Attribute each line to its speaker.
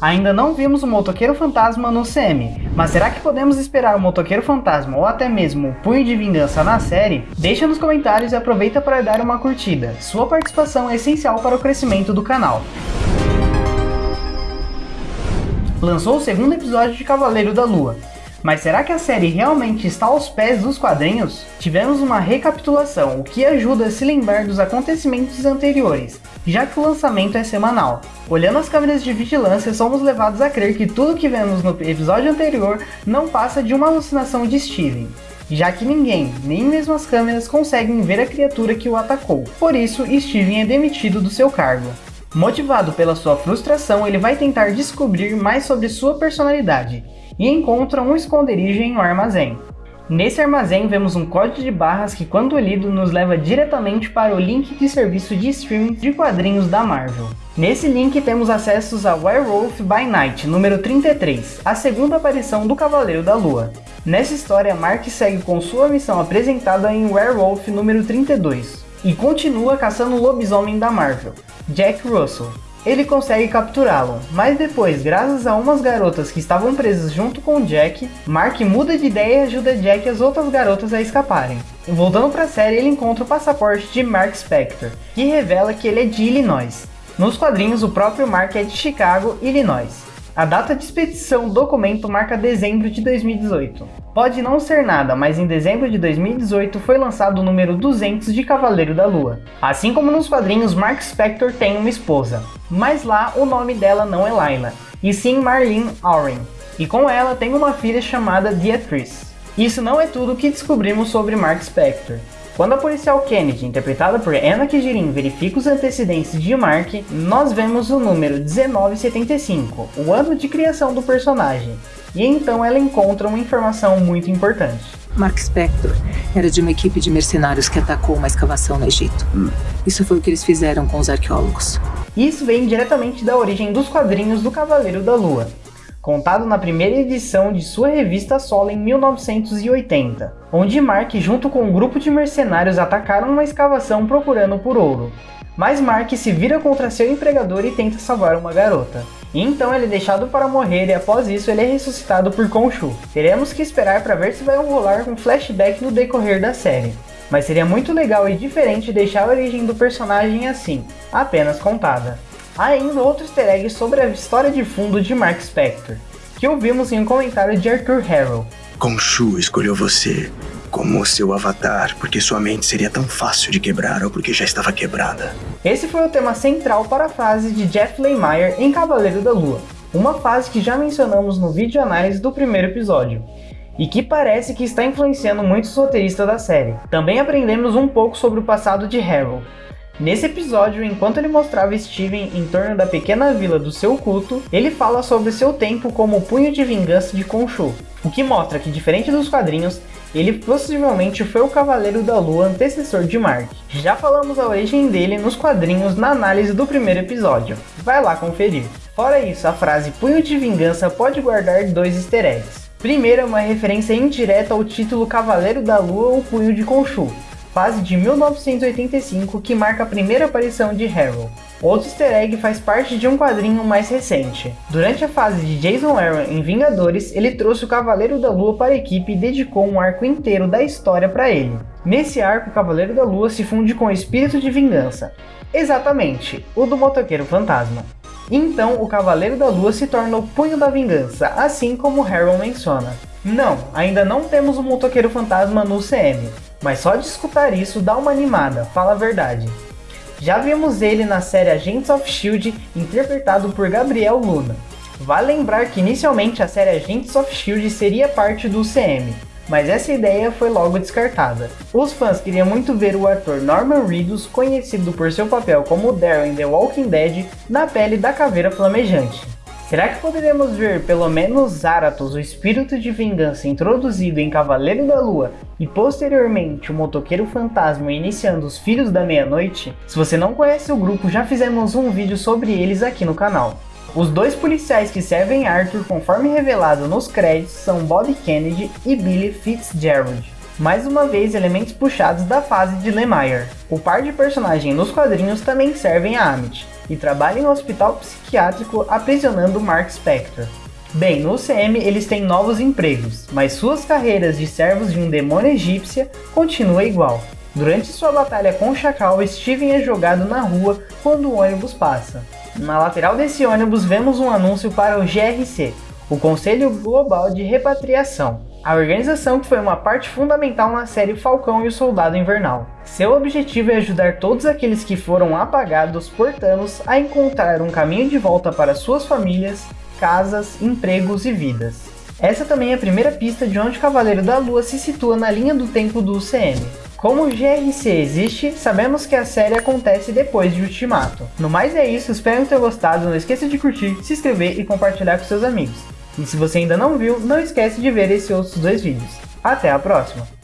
Speaker 1: Ainda não vimos o Motoqueiro Fantasma no CM, mas será que podemos esperar o Motoqueiro Fantasma ou até mesmo o Punho de Vingança na série? Deixa nos comentários e aproveita para dar uma curtida. Sua participação é essencial para o crescimento do canal. Lançou o segundo episódio de Cavaleiro da Lua, mas será que a série realmente está aos pés dos quadrinhos? Tivemos uma recapitulação, o que ajuda a se lembrar dos acontecimentos anteriores, já que o lançamento é semanal. Olhando as câmeras de vigilância, somos levados a crer que tudo que vemos no episódio anterior não passa de uma alucinação de Steven já que ninguém, nem mesmo as câmeras, conseguem ver a criatura que o atacou. Por isso, Steven é demitido do seu cargo. Motivado pela sua frustração, ele vai tentar descobrir mais sobre sua personalidade, e encontra um esconderijo em um armazém. Nesse armazém vemos um código de barras que quando lido nos leva diretamente para o link de serviço de streaming de quadrinhos da Marvel. Nesse link temos acessos a Werewolf by Night, número 33, a segunda aparição do Cavaleiro da Lua. Nessa história, Mark segue com sua missão apresentada em Werewolf número 32, e continua caçando o lobisomem da Marvel, Jack Russell, ele consegue capturá-lo, mas depois, graças a umas garotas que estavam presas junto com Jack, Mark muda de ideia e ajuda Jack e as outras garotas a escaparem. Voltando para a série, ele encontra o passaporte de Mark Spector, que revela que ele é de Illinois. Nos quadrinhos, o próprio Mark é de Chicago, Illinois. A data de expedição do documento marca dezembro de 2018. Pode não ser nada, mas em dezembro de 2018 foi lançado o número 200 de Cavaleiro da Lua. Assim como nos quadrinhos, Mark Spector tem uma esposa, mas lá o nome dela não é Layla, e sim Marlene Oren, e com ela tem uma filha chamada Beatrice. Isso não é tudo que descobrimos sobre Mark Spector. Quando a policial Kennedy, interpretada por Anna Kijirin, verifica os antecedentes de Mark, nós vemos o número 1975, o ano de criação do personagem, e então ela encontra uma informação muito importante.
Speaker 2: Mark Spector era de uma equipe de mercenários que atacou uma escavação no Egito. Isso foi o que eles fizeram com os arqueólogos.
Speaker 1: Isso vem diretamente da origem dos quadrinhos do Cavaleiro da Lua, contado na primeira edição de sua revista solo em 1980, onde Mark junto com um grupo de mercenários atacaram uma escavação procurando por ouro. Mas Mark se vira contra seu empregador e tenta salvar uma garota. E então ele é deixado para morrer e após isso ele é ressuscitado por Khonshu. Teremos que esperar para ver se vai rolar um flashback no decorrer da série. Mas seria muito legal e diferente deixar a origem do personagem assim, apenas contada. Há ainda outro easter egg sobre a história de fundo de Mark Spector, que ouvimos em um comentário de Arthur Harrow.
Speaker 3: Khonshu escolheu você como seu avatar porque sua mente seria tão fácil de quebrar ou porque já estava quebrada.
Speaker 1: Esse foi o tema central para a fase de Jeff Lemire em Cavaleiro da Lua, uma fase que já mencionamos no vídeo análise do primeiro episódio, e que parece que está influenciando muitos roteiristas da série. Também aprendemos um pouco sobre o passado de Harrow, Nesse episódio, enquanto ele mostrava Steven em torno da pequena vila do seu culto, ele fala sobre seu tempo como punho de vingança de Khonshu, o que mostra que, diferente dos quadrinhos, ele possivelmente foi o Cavaleiro da Lua antecessor de Mark. Já falamos a origem dele nos quadrinhos na análise do primeiro episódio, vai lá conferir. Fora isso, a frase punho de vingança pode guardar dois easter eggs. Primeiro é uma referência indireta ao título Cavaleiro da Lua ou Punho de Khonshu, fase de 1985 que marca a primeira aparição de Harold. Outro easter egg faz parte de um quadrinho mais recente. Durante a fase de Jason Aaron em Vingadores, ele trouxe o Cavaleiro da Lua para a equipe e dedicou um arco inteiro da história para ele. Nesse arco, o Cavaleiro da Lua se funde com o Espírito de Vingança. Exatamente, o do Motoqueiro Fantasma. Então, o Cavaleiro da Lua se torna o Punho da Vingança, assim como Harold menciona. Não, ainda não temos o Motoqueiro Fantasma no CM, mas só de escutar isso dá uma animada, fala a verdade. Já vimos ele na série Agents of S.H.I.E.L.D. interpretado por Gabriel Luna. Vale lembrar que inicialmente a série Agents of S.H.I.E.L.D. seria parte do CM, mas essa ideia foi logo descartada. Os fãs queriam muito ver o ator Norman Reedus, conhecido por seu papel como Daryl em The Walking Dead, na pele da caveira flamejante. Será que poderemos ver pelo menos Zaratos, o espírito de vingança introduzido em Cavaleiro da Lua e posteriormente o motoqueiro fantasma iniciando os Filhos da Meia-Noite? Se você não conhece o grupo, já fizemos um vídeo sobre eles aqui no canal. Os dois policiais que servem Arthur, conforme revelado nos créditos, são Bob Kennedy e Billy Fitzgerald. Mais uma vez, elementos puxados da fase de Lemire. O par de personagens nos quadrinhos também servem a Amit, e trabalha em um hospital psiquiátrico aprisionando Mark Spector. Bem, no UCM eles têm novos empregos, mas suas carreiras de servos de um demônio egípcia continua igual. Durante sua batalha com o Chacal, Steven é jogado na rua quando o ônibus passa. Na lateral desse ônibus vemos um anúncio para o GRC, o Conselho Global de Repatriação, a organização que foi uma parte fundamental na série Falcão e o Soldado Invernal. Seu objetivo é ajudar todos aqueles que foram apagados por Thanos a encontrar um caminho de volta para suas famílias casas, empregos e vidas. Essa também é a primeira pista de onde Cavaleiro da Lua se situa na linha do tempo do UCM. Como o GRC existe, sabemos que a série acontece depois de Ultimato. No mais é isso, espero ter gostado, não esqueça de curtir, se inscrever e compartilhar com seus amigos. E se você ainda não viu, não esquece de ver esses outros dois vídeos. Até a próxima!